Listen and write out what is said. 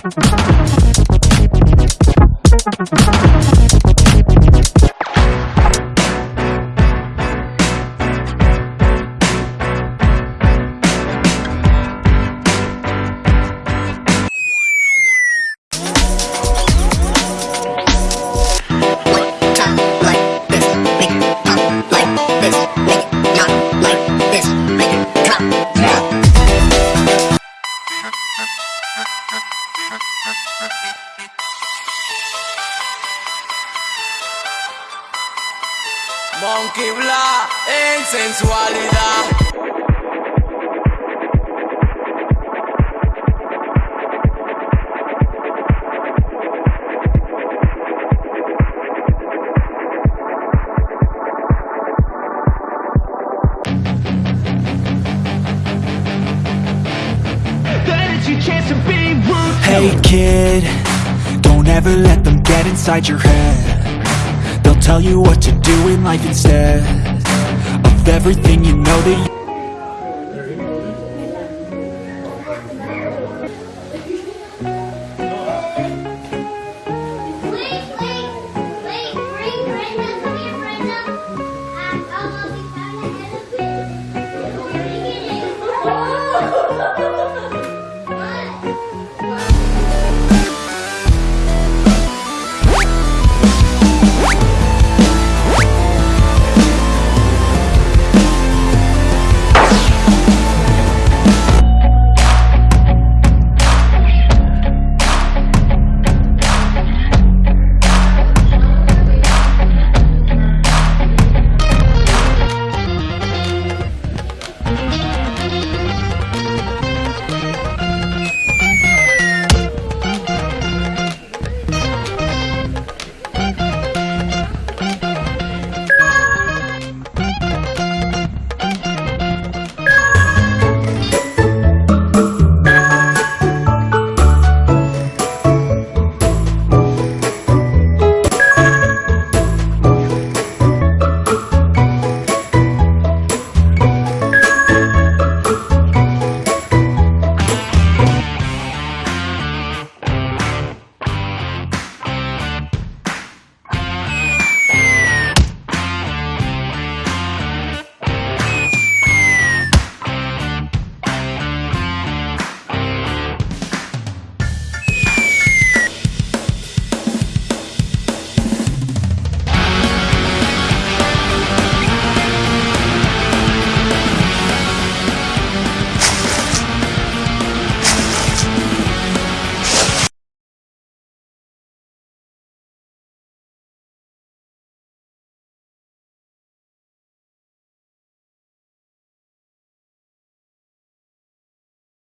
Thank you. Sensualidad. Hey kid, don't ever let them get inside your head tell you what to do in life instead Of everything you know that you